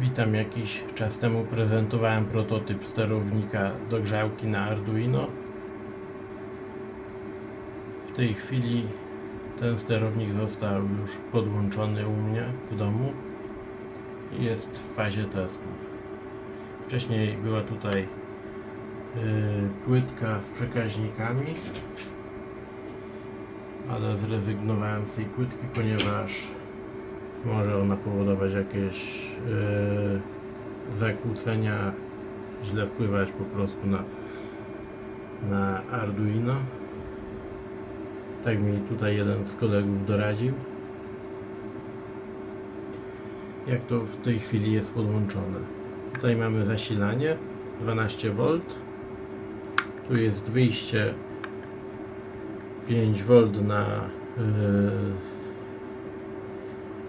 Witam, jakiś czas temu prezentowałem prototyp sterownika do grzałki na Arduino. W tej chwili ten sterownik został już podłączony u mnie w domu i jest w fazie testów. Wcześniej była tutaj yy, płytka z przekaźnikami, ale zrezygnowałem z tej płytki, ponieważ może ona powodować jakieś yy, zakłócenia, źle wpływać po prostu na, na Arduino. Tak mi tutaj jeden z kolegów doradził. Jak to w tej chwili jest podłączone. Tutaj mamy zasilanie 12V. Tu jest wyjście 5V na yy,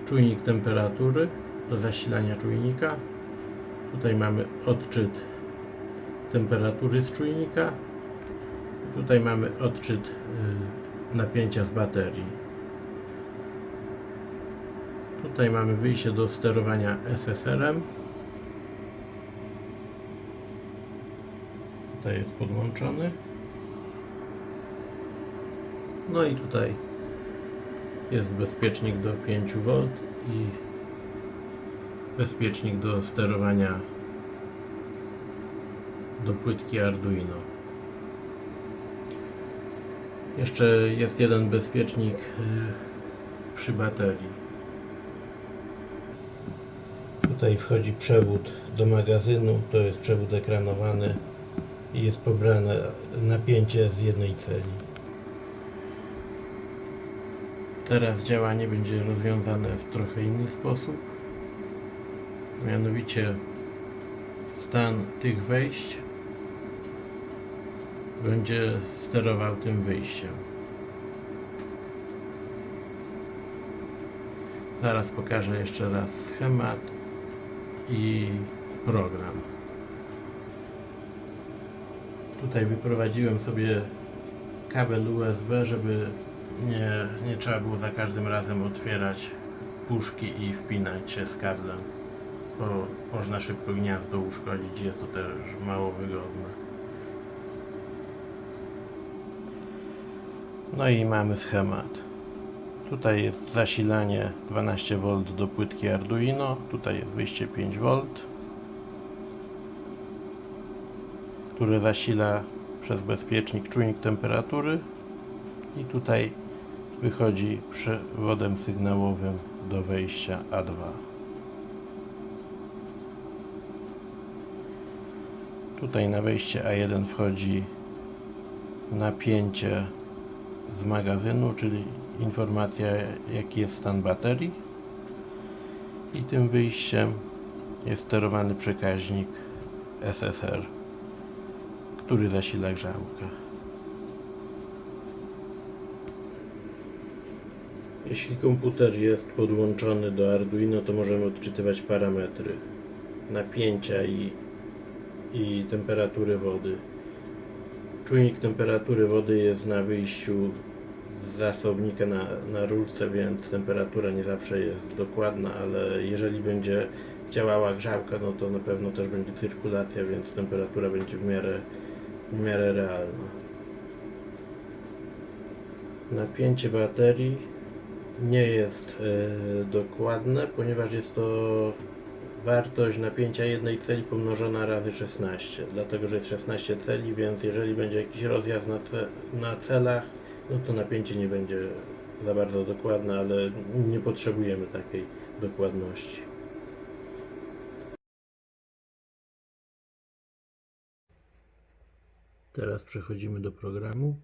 czujnik temperatury do zasilania czujnika. Tutaj mamy odczyt temperatury z czujnika. Tutaj mamy odczyt y, napięcia z baterii. Tutaj mamy wyjście do sterowania SSR-em. Tutaj jest podłączony. No i tutaj jest bezpiecznik do 5V i bezpiecznik do sterowania do płytki Arduino. Jeszcze jest jeden bezpiecznik y, przy baterii. Tutaj wchodzi przewód do magazynu, to jest przewód ekranowany i jest pobrane napięcie z jednej celi. Teraz działanie będzie rozwiązane w trochę inny sposób. Mianowicie stan tych wejść będzie sterował tym wyjściem. Zaraz pokażę jeszcze raz schemat i program. Tutaj wyprowadziłem sobie kabel USB, żeby nie, nie trzeba było za każdym razem otwierać puszki i wpinać się z kablem, bo można szybko gniazdo uszkodzić, jest to też mało wygodne. No i mamy schemat. Tutaj jest zasilanie 12V do płytki Arduino, tutaj jest wyjście 5V, które zasila przez bezpiecznik czujnik temperatury i tutaj wychodzi przewodem sygnałowym do wejścia A2. Tutaj na wejście A1 wchodzi napięcie z magazynu, czyli informacja jaki jest stan baterii i tym wyjściem jest sterowany przekaźnik SSR, który zasila grzałkę. Jeśli komputer jest podłączony do Arduino, to możemy odczytywać parametry napięcia i, i temperatury wody. Czujnik temperatury wody jest na wyjściu z zasobnika na, na rurce, więc temperatura nie zawsze jest dokładna, ale jeżeli będzie działała grzałka, no to na pewno też będzie cyrkulacja, więc temperatura będzie w miarę, w miarę realna. Napięcie baterii nie jest e, dokładne, ponieważ jest to wartość napięcia jednej celi pomnożona razy 16 dlatego, że jest 16 celi, więc jeżeli będzie jakiś rozjazd na, ce na celach no to napięcie nie będzie za bardzo dokładne, ale nie potrzebujemy takiej dokładności. Teraz przechodzimy do programu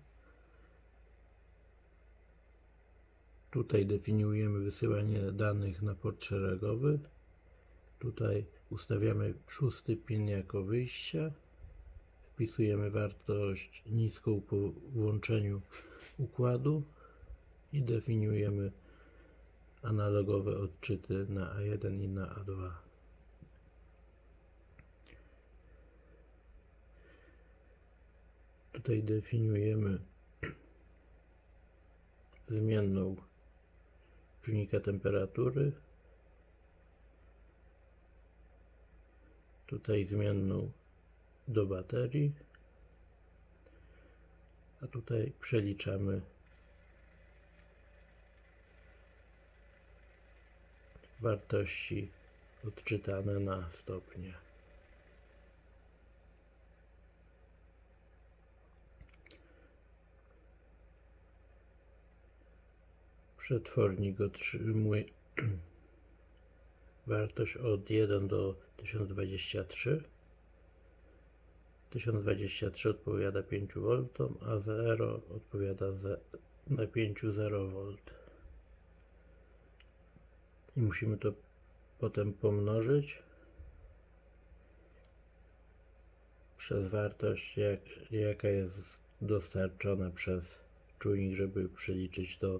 Tutaj definiujemy wysyłanie danych na port szeregowy. Tutaj ustawiamy szósty pin jako wyjście. Wpisujemy wartość niską po włączeniu układu i definiujemy analogowe odczyty na A1 i na A2. Tutaj definiujemy zmienną czujnika temperatury tutaj zmienną do baterii, a tutaj przeliczamy wartości odczytane na stopnie. Przetwornik otrzymuje wartość od 1 do 1023. 1023 odpowiada 5 V, a 0 odpowiada za napięciu 0 V. I musimy to potem pomnożyć przez wartość, jak, jaka jest dostarczona przez czujnik, żeby przeliczyć to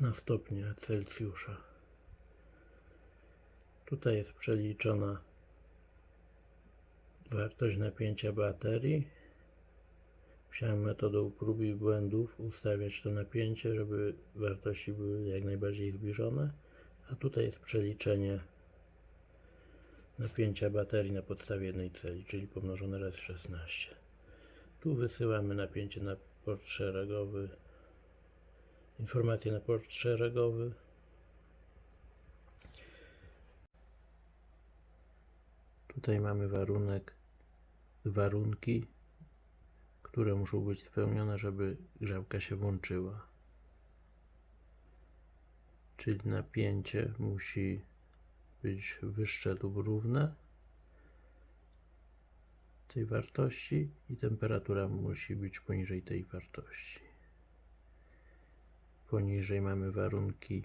na stopnie Celsjusza. Tutaj jest przeliczona wartość napięcia baterii. Musiałem metodą prób i błędów ustawiać to napięcie, żeby wartości były jak najbardziej zbliżone. A tutaj jest przeliczenie napięcia baterii na podstawie jednej celi, czyli pomnożone razy 16. Tu wysyłamy napięcie na port szeregowy, informacje na port szeregowy. Tutaj mamy warunek, warunki, które muszą być spełnione, żeby grzałka się włączyła. Czyli napięcie musi być wyższe lub równe tej wartości i temperatura musi być poniżej tej wartości. Poniżej mamy warunki,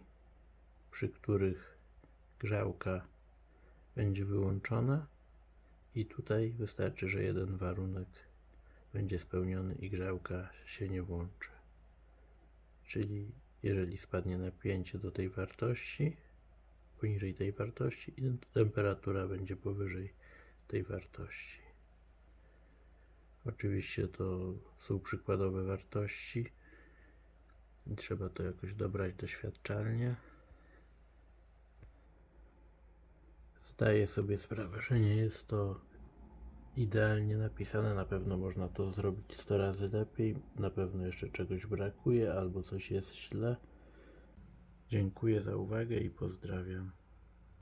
przy których grzałka będzie wyłączona i tutaj wystarczy, że jeden warunek będzie spełniony i grzałka się nie włączy. Czyli jeżeli spadnie napięcie do tej wartości, poniżej tej wartości i temperatura będzie powyżej tej wartości. Oczywiście to są przykładowe wartości trzeba to jakoś dobrać doświadczalnie. Zdaję sobie sprawę, że nie jest to idealnie napisane. Na pewno można to zrobić 100 razy lepiej. Na pewno jeszcze czegoś brakuje albo coś jest źle. Dziękuję za uwagę i pozdrawiam.